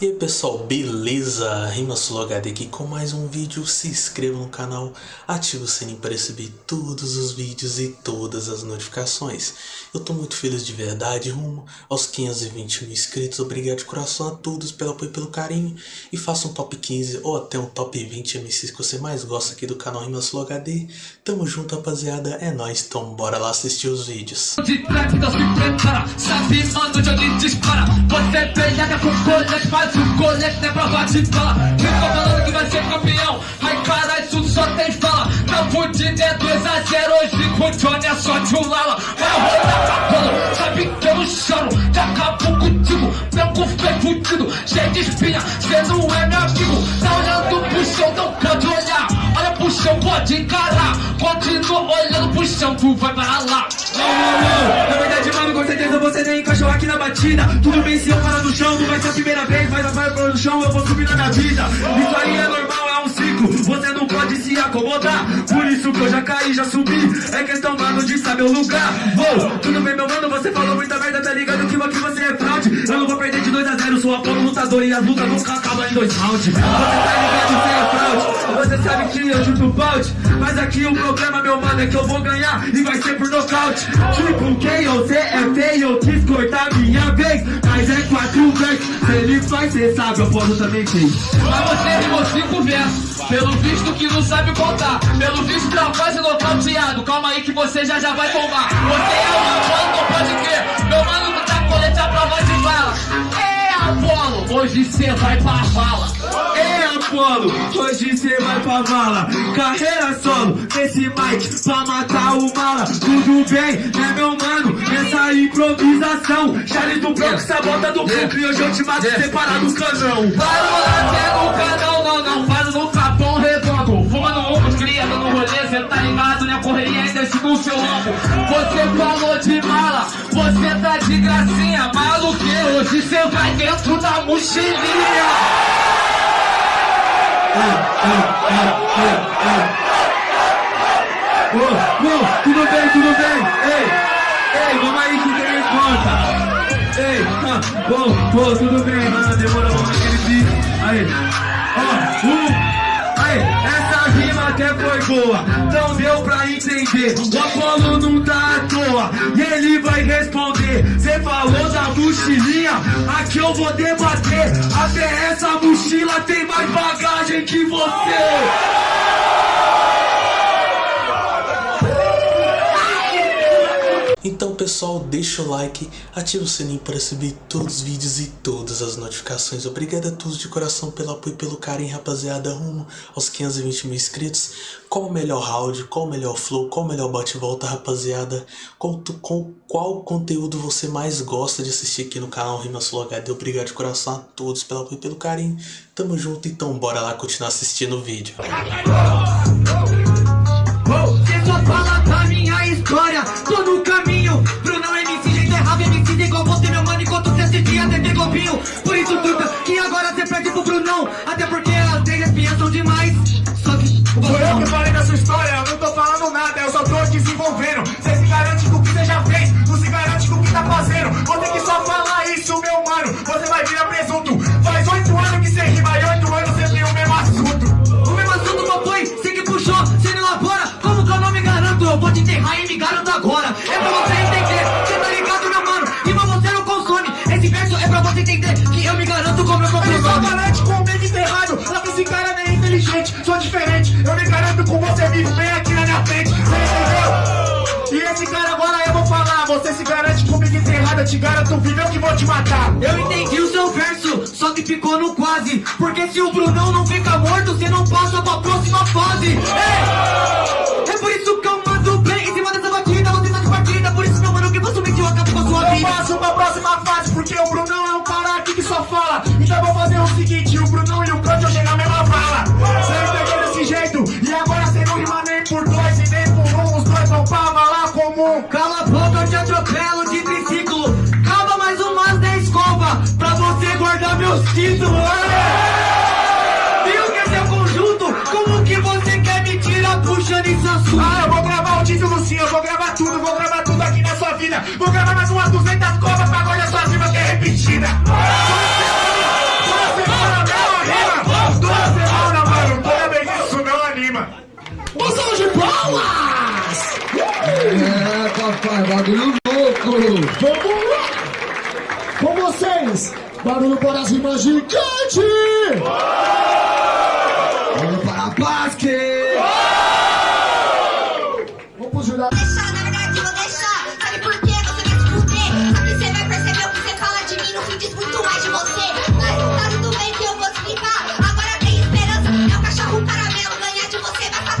E aí pessoal, beleza? RimaSuloHD aqui com mais um vídeo, se inscreva no canal, ative o sininho para receber todos os vídeos e todas as notificações. Eu tô muito feliz de verdade, rumo aos 520 mil inscritos, obrigado de coração a todos pelo apoio e pelo carinho. E faça um top 15 ou até um top 20 MCs que você mais gosta aqui do canal RimaSuloHD. Tamo junto rapaziada, é nóis, então bora lá assistir os vídeos. De o colete, é bala. Eu tô falando que vai ser campeão, ai caralho, isso só tem fala. Não fudido é 2x0, hoje com o Johnny é só de um lala. Vai rodar cabelo, sabe que eu não choro, já acabou contigo. Branco feio fudido, cheio de espinha, cê não é meu amigo. Tá olhando chão, pode encarar. Continua olhando pro chão, tu vai para lá. Na verdade, mano, com certeza você nem encaixou aqui na batida Tudo bem se eu parar no chão, não vai ser a primeira vez Mas vai pro chão, eu vou subir na minha vida Isso aí é normal, Você não pode se acomodar Por isso que eu já caí, já subi. É questão, mano, de saber o lugar. Vou, tudo bem, meu mano, você falou muita merda Tá ligado que aqui você é fraude. Eu não vou perder de 2 a 0 Sou Apolo lutador e as lutas nunca acabam em dois rounds. Você tá ligado, você é fraude Você sabe que eu chuto balde. Mas aqui o problema, meu mano, é que eu vou ganhar E vai ser por nocaute. Tipo, quem você é feio, eu quis cortar minha vez Mas é quatro vezes, se ele faz, cê sabe, eu posso também ter Mas você rimou cinco versos Pelo visto que não sabe contar. Pelo visto tá quase nocauteado. Calma aí que você já já vai tomar. Você é uma bola, não pode crer. Meu mano tá colete a prova de bala É Apolo, hoje cê vai pra vala É Hoje cê vai pra vala. Carreira solo, nesse mic, pra matar o mala. Tudo bem, né meu mano, nessa improvisação. Charlie do Bronx, sabota do Brooklyn Hoje eu te mato separado do canão. Para o lateral no canal, não, não Faz no capão redondo. Fumando um, cria, dando rolê Cê tá ligado, né, correria ainda esse no seu lombo Você falou de mala, você tá de gracinha. Maluqueiro, hoje cê vai dentro da mochilinha Ô, ô, tudo bem, tudo bem? Ei, ei, vamos aí que tem conta. Ei, ah, bom, pô, tudo bem, mano, demorou vamos aquele beat. Aí, ó, um, aí, essa até boa, não deu pra entender. O Apolo não tá à toa, e ele vai responder. Cê falou da mochilinha, aqui eu vou debater. Até essa mochila tem mais bagagem que você. Pessoal, deixa o like, ativa o sininho para receber todos os vídeos e todas as notificações. Obrigado a todos de coração pelo apoio e pelo carinho, rapaziada, rumo aos 520 mil inscritos. Qual o melhor round, qual o melhor flow, qual o melhor bate-volta, rapaziada? Qual, com, qual conteúdo você mais gosta de assistir aqui no canal RimaSuloHD? Obrigado de coração a todos pelo apoio e pelo carinho. Tamo junto, então bora lá continuar assistindo o vídeo. Você vivo bem aqui na minha frente, você entendeu? E esse cara agora eu vou falar, você se garante comigo enterrado, eu te garanto vivo, eu que vou te matar. Eu entendi o seu verso, só que ficou no quase Porque se o Brunão não fica morto, cê não passa pra próxima fase Ei! É por isso que eu mando bem em cima dessa batida, você tá de partida Por isso, meu mano, que facilmente eu acabo com a sua Eu vida passo pra próxima fase, porque o Brunão é um cara aqui que só fala. Então vou fazer Vou gravar mais umas 200 covas pra agora suas rimas que é repetida. Duas semanas, não anima. Duas semanas, mano. Parabéns, isso não anima. Um de palmas! É, papai, bagulho louco. Vamos lá. Com vocês, barulho para as rimas gigantes! Vamos para a paz.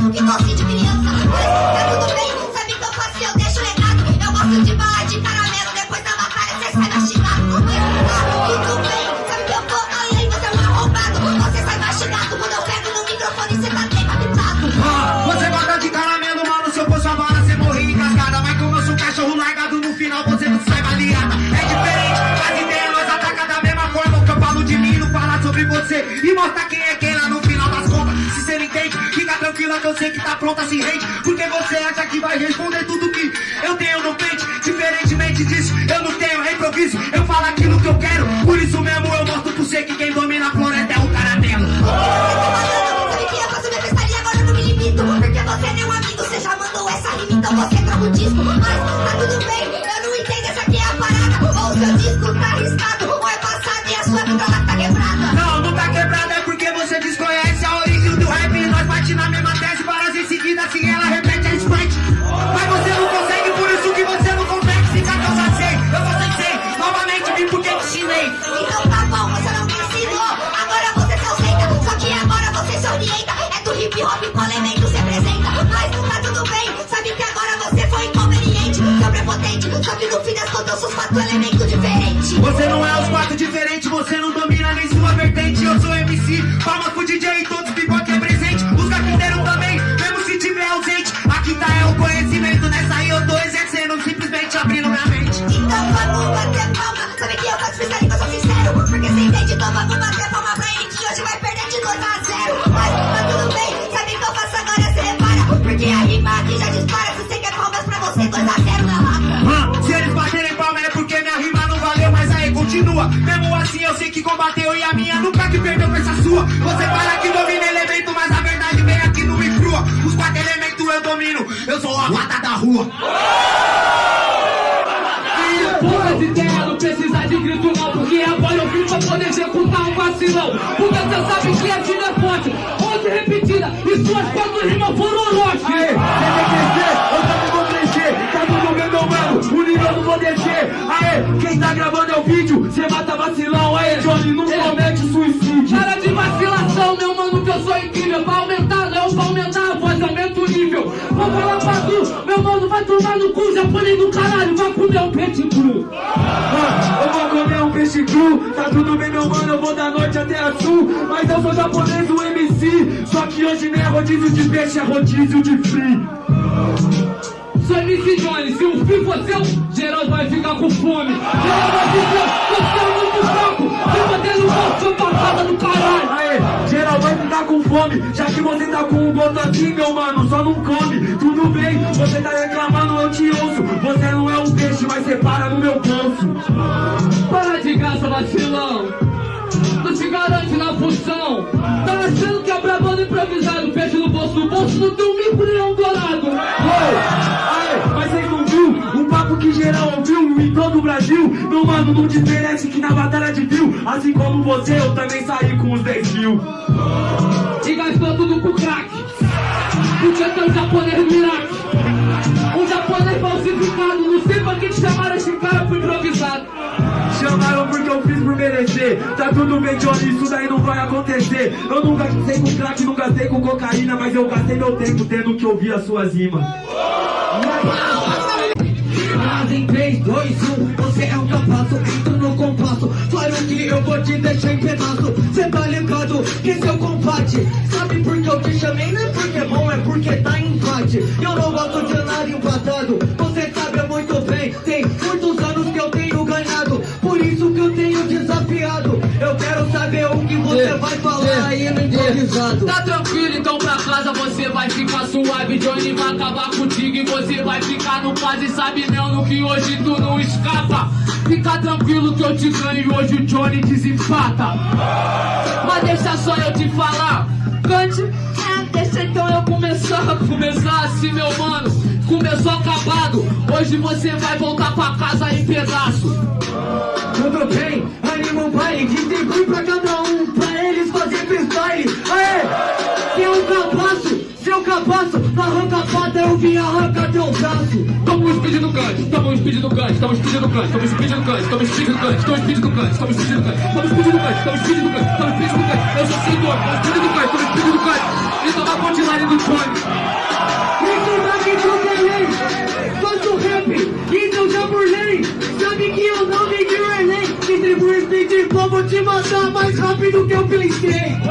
Você basta com que doce de criança. Mas que eu sei que tá pronta, se rende. Porque você acha que vai responder tudo que eu tenho no peito. Diferentemente disso, eu não tenho improviso. Eu falo aquilo que eu quero, por isso mesmo eu sou quatro elementos diferentes Você não é os quatro diferentes, você não domina nem sua vertente. Eu sou MC, palmas pro DJ e todos que combateu e a minha nunca que perdeu com essa sua. Você fala que domina elemento, mas a verdade vem aqui no e crua. Os quatro elementos eu domino, eu sou a rata da rua. Poucas ideias, não precisa de grito não Porque agora eu vim pra poder executar um vacilão Porque você sabe que a vida é forte Onde repetida e suas quatro rimas foram roche Aê, você quer crescer, eu também vou crescer. Tá tudo bem, meu mano, o nível eu não vou descer. Aê, quem tá gravando é o vídeo, cê mata vacilão. Johnny, não comete suicídio. Para de vacilação, meu mano, que eu sou incrível. Pra aumentar, não, pra aumentar a voz, aumenta o nível. Vou falar pra tu, meu mano, vai tomar no cu Japonês do caralho, vai comer um peixe cru. Ah, eu vou comer um peixe cru, tá tudo bem meu mano, eu vou da norte até a sul. Mas eu sou japonês do MC, só que hoje nem é rodízio de peixe, é rodízio de free. Sou MC Johnny, se o fim for seu, Geraldo vai ficar com fome. Geraldo vai ficar, você é bater no sou passada do caralho. Aê, geral vai ficar com fome, já que você tá com um gosto assim meu mano, só não come. Tudo bem, você tá reclamando, eu te ouço. Você não é um peixe, mas você para no meu bolso. Para de graça, vacilão. Não te garante na função. Tá achando que é brabando improvisado Peixe no bolso, no bolso não tem um um dourado. Oi, aê, papo que geral ouviu em todo o Brasil Meu mano, não desmerece que na batalha de viu Assim como você, eu também saí com os 10 mil. E gastou tudo com crack. Porque tem um japonês Iraque Um japonês falsificado. Não sei pra que te chamaram esse cara, foi improvisado. Chamaram porque eu fiz por merecer. Tá tudo bem, Johnny, isso daí não vai acontecer. Eu nunca gastei com crack, não gastei com cocaína Mas eu gastei meu tempo tendo que ouvir as suas rimas. Mas em 3, 2, 1, você é o que eu faço Entro no compasso, claro que eu vou te deixar em pedaço. Cê tá ligado que o combate Sabe por que eu te chamei? Não é porque é bom, é porque tá em empate. Eu não gosto de andar empatado. Você sabe muito bem, tem muitos anos que eu tenho ganhado. Por isso que eu tenho desafiado. Eu quero saber o que você vai falar aí no improvisado. Tá tranquilo, então pra ficar suave Johnny vai acabar contigo e você vai ficar no caso E sabe mesmo que hoje tu não escapa Fica tranquilo que eu te ganho hoje o Johnny desempata Mas deixa só eu te falar Cante, é, deixa então eu começar Começar assim meu mano começou acabado. Hoje você vai voltar pra casa em pedaço. Tudo bem, anima um baile, distribui pra cada um, pra eles fazer freestyle. Aê, toma um speed do cante, toma um speed do cante, toma um speed do cante, toma um speed do cante, toma um speed do cante, toma um speed do cante, toma um speed do cante. Eu sou senhor, toma um speed do cante, toma um speed do cante. E toma punchline do fone. Isso daqui eu tenho, faço rap, então já burlei. Sabe que eu não vim de relay, distribuir speed, vou te matar mais rápido que eu pensei.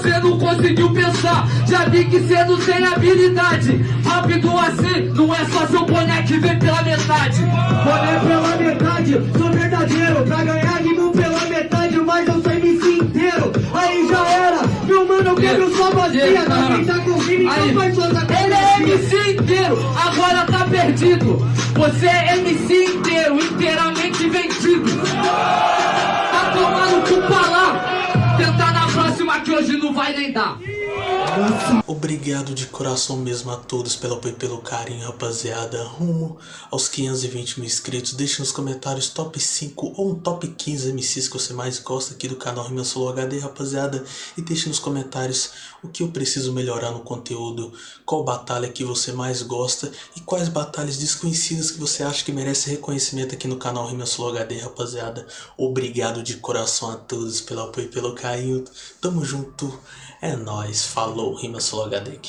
Você não conseguiu pensar. Já vi que cê não tem habilidade. Rápido assim, não é só seu boné que vem pela metade. Boné pela metade, sou verdadeiro Pra ganhar rimo pela metade, mas eu sou MC inteiro Aí já era, meu mano, eu quebro sua bacia Tá Aí, então faz suas ele é MC inteiro, agora tá perdido. Você é MC inteiro, தான் Obrigado de coração mesmo a todos pelo apoio e pelo carinho, rapaziada. Rumo aos 520 mil inscritos. Deixe nos comentários top 5 ou um top 15 MCs que você mais gosta aqui do canal Rima Solo HD, rapaziada. E deixe nos comentários o que eu preciso melhorar no conteúdo, qual batalha que você mais gosta e quais batalhas desconhecidas que você acha que merece reconhecimento aqui no canal Rima Solo HD, rapaziada. Obrigado de coração a todos pelo apoio e pelo carinho. Tamo junto. É nóis. Falou. Rima Solo HD aqui.